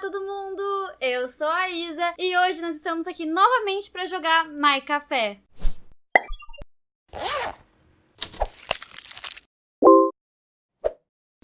todo mundo! Eu sou a Isa e hoje nós estamos aqui novamente para jogar My Café.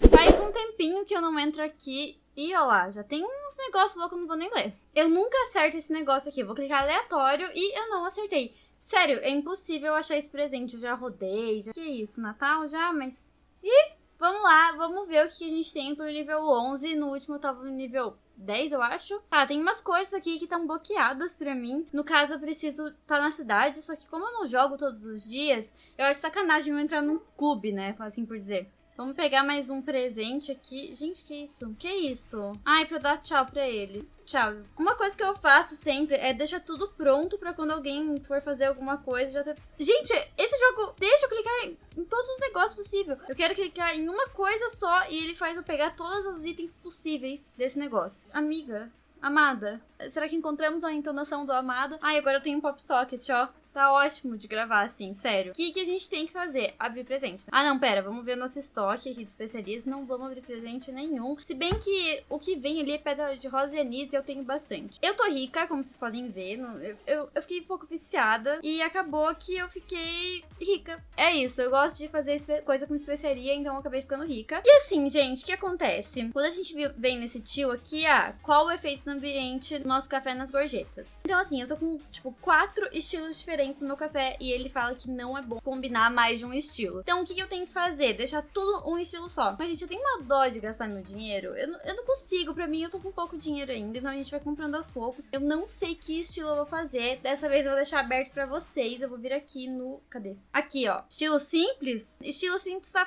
Faz um tempinho que eu não entro aqui e olha lá, já tem uns negócios loucos que eu não vou nem ler. Eu nunca acerto esse negócio aqui, vou clicar aleatório e eu não acertei. Sério, é impossível achar esse presente, eu já rodei, já... Que isso, Natal já? Mas... Ih, vamos lá, vamos ver o que a gente tem. No nível 11, no último eu tava no nível 10, eu acho. Tá, tem umas coisas aqui que estão bloqueadas pra mim. No caso, eu preciso estar tá na cidade, só que como eu não jogo todos os dias, eu acho sacanagem eu entrar num clube, né, assim por dizer. Vamos pegar mais um presente aqui. Gente, que isso? Que isso? Ai, pra dar tchau pra ele. Tchau. Uma coisa que eu faço sempre é deixar tudo pronto pra quando alguém for fazer alguma coisa já ter... Gente, esse jogo deixa eu clicar em todos os negócios possíveis. Eu quero clicar em uma coisa só e ele faz eu pegar todos os itens possíveis desse negócio. Amiga, amada, será que encontramos a entonação do amada? Ai, agora eu tenho um pop socket, ó. Tá ótimo de gravar assim, sério. O que, que a gente tem que fazer? Abrir presente. Ah, não, pera, vamos ver nosso estoque aqui de especialistas. Não vamos abrir presente nenhum. Se bem que o que vem ali é pedra de rosa e anis e eu tenho bastante. Eu tô rica, como vocês podem ver. Eu, eu, eu fiquei um pouco viciada e acabou que eu fiquei rica. É isso, eu gosto de fazer coisa com especiaria, então eu acabei ficando rica. E assim, gente, o que acontece? Quando a gente vem nesse tio aqui, ah, qual o efeito do ambiente do nosso café nas gorjetas? Então assim, eu tô com, tipo, quatro estilos diferentes diferentes no meu café e ele fala que não é bom combinar mais de um estilo. Então, o que, eu tenho que fazer? Deixar tudo um estilo só. Mas, gente, eu tenho uma dó de gastar meu dinheiro. Eu, eu não consigo, pra mim, eu tô com pouco dinheiro ainda, então a gente vai comprando aos poucos. Eu não sei que estilo eu vou fazer. Dessa vez eu vou deixar aberto pra vocês. Eu vou vir aqui no... Cadê? Aqui, ó. Estilo simples. Estilo simples tá.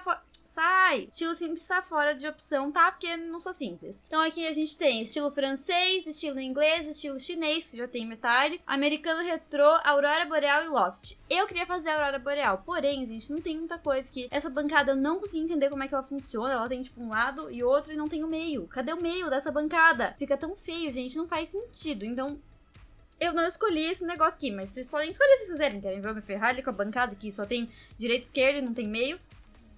Sai! Estilo simples tá fora de opção, tá? Porque não sou simples. Então aqui a gente tem estilo francês, estilo inglês, estilo chinês, que já tem metade, americano retrô, aurora boreal e loft. Eu queria fazer a aurora boreal, porém, gente, não tem muita coisa que essa bancada eu não consegui entender como é que ela funciona. Ela tem tipo um lado e outro e não tem o meio. Cadê o meio dessa bancada? Fica tão feio, gente, não faz sentido. Então, eu não escolhi esse negócio aqui, mas vocês podem escolher se quiserem. Querem ver eu me ferrar ali com a bancada que só tem direita e esquerda e não tem meio?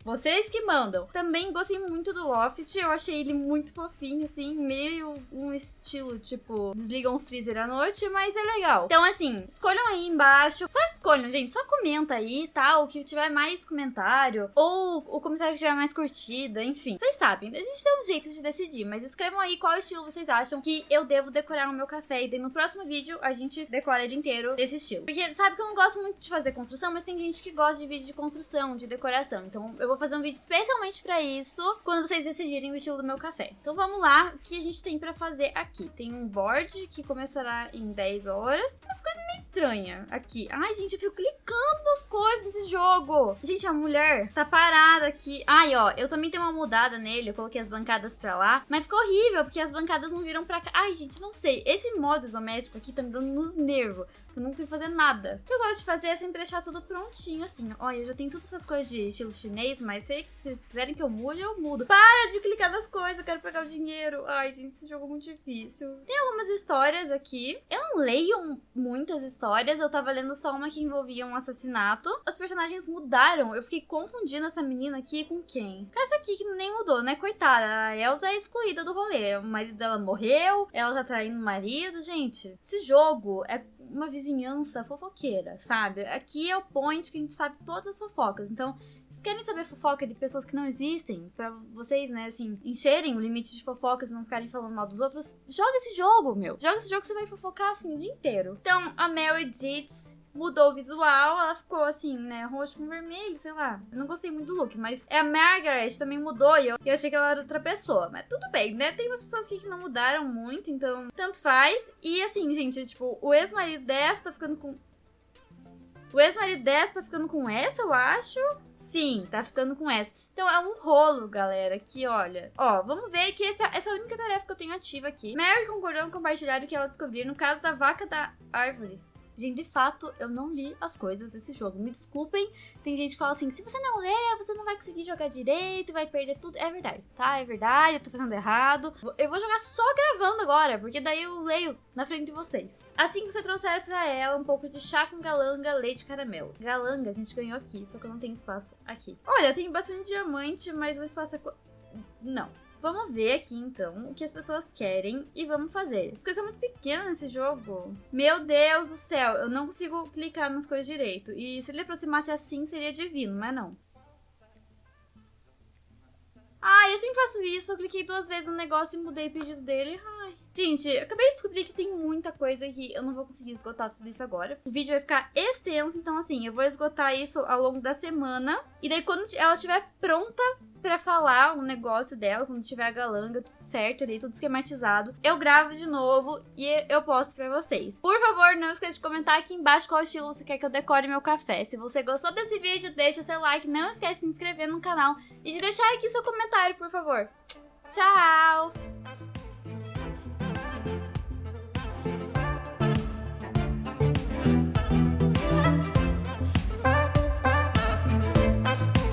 Vocês que mandam. Também gostei muito do Loft, eu achei ele muito fofinho, assim, meio um estilo, tipo, desligam o freezer à noite, mas é legal. Então, assim, escolham aí embaixo. Só escolham, gente, só comenta aí, tá? O que tiver mais comentário, ou o comentário que tiver mais curtida, enfim. Vocês sabem, a gente tem um jeito de decidir, mas escrevam aí qual estilo vocês acham que eu devo decorar no meu café, e daí no próximo vídeo a gente decora ele inteiro desse estilo. Porque sabe que eu não gosto muito de fazer construção, mas tem gente que gosta de vídeo de construção, de decoração, então eu vou fazer um vídeo especialmente pra isso, quando vocês decidirem o estilo do meu café. Então vamos lá, o que a gente tem pra fazer aqui? Tem um board que começará em 10 horas. Umas coisas meio estranhas aqui. Ai, gente, eu fico clicando nas coisas nesse jogo. Gente, a mulher tá parada aqui. Ai, ó, eu também tenho uma mudada nele, eu coloquei as bancadas pra lá. Mas ficou horrível, porque as bancadas não viram pra cá. Ai, gente, não sei. Esse modo isométrico aqui tá me dando nos nervos. Eu não consigo fazer nada. O que eu gosto de fazer é sempre deixar tudo prontinho, assim. Olha, eu já tenho todas essas coisas de estilo chinês, mas sei que se vocês quiserem que eu mude, eu mudo. Para de clicar nas coisas, eu quero pegar o dinheiro. Ai, gente, esse jogo é muito difícil. Tem algumas histórias aqui. Eu não leio muitas histórias, eu tava lendo só uma que envolvia um assassinato. Os personagens mudaram, eu fiquei confundindo essa menina aqui com quem? Essa aqui que nem mudou, né? Coitada, a Elsa é excluída do rolê. O marido dela morreu, ela tá traindo o marido. Gente, esse jogo é uma vizinhança fofoqueira, sabe? Aqui é o point que a gente sabe todas as fofocas. Então, vocês querem saber fofoca de pessoas que não existem? para vocês, né, assim, encherem o limite de fofocas e não ficarem falando mal dos outros? Joga esse jogo, meu. Joga esse jogo que você vai fofocar, assim, o dia inteiro. Então, a Mary Ditz mudou o visual, ela ficou assim, né, roxo com vermelho, sei lá. Eu não gostei muito do look, mas é a Margaret também mudou e eu, eu achei que ela era outra pessoa. Mas tudo bem, né? Tem umas pessoas aqui que não mudaram muito, então tanto faz. E assim, gente, tipo, o ex-marido dessa tá ficando com... O ex-marido dessa tá ficando com essa, eu acho. Sim, tá ficando com essa. Então é um rolo, galera, que olha. Ó, vamos ver que essa, essa é a única tarefa que eu tenho ativa aqui. Mary concordou em compartilhar o que ela descobriu no caso da vaca da árvore. Gente, de fato, eu não li as coisas desse jogo. Me desculpem, tem gente que fala assim, se você não ler, você não vai conseguir jogar direito, vai perder tudo. É verdade, tá? É verdade, eu tô fazendo errado. Eu vou jogar só gravando agora, porque daí eu leio na frente de vocês. Assim que você trouxer pra ela um pouco de chá com galanga, leite caramelo. Galanga a gente ganhou aqui, só que eu não tenho espaço aqui. Olha, tem bastante diamante, mas o espaço é... Não. Vamos ver aqui, então, o que as pessoas querem e vamos fazer. As coisas são muito pequenas nesse jogo. Meu Deus do céu, eu não consigo clicar nas coisas direito. E se ele aproximasse assim, seria divino, mas não. Ah, eu sempre faço isso. Eu cliquei duas vezes no negócio e mudei o pedido dele. Ai. Gente, eu acabei de descobrir que tem muita coisa aqui. Eu não vou conseguir esgotar tudo isso agora. O vídeo vai ficar extenso, então assim, eu vou esgotar isso ao longo da semana. E daí quando ela estiver pronta pra falar um negócio dela, quando tiver a galanga, tudo certo ali, tudo esquematizado, eu gravo de novo e eu posto pra vocês. Por favor, não esqueça de comentar aqui embaixo qual estilo você quer que eu decore meu café. Se você gostou desse vídeo, deixa seu like, não esquece de se inscrever no canal e de deixar aqui seu comentário, por favor. Tchau!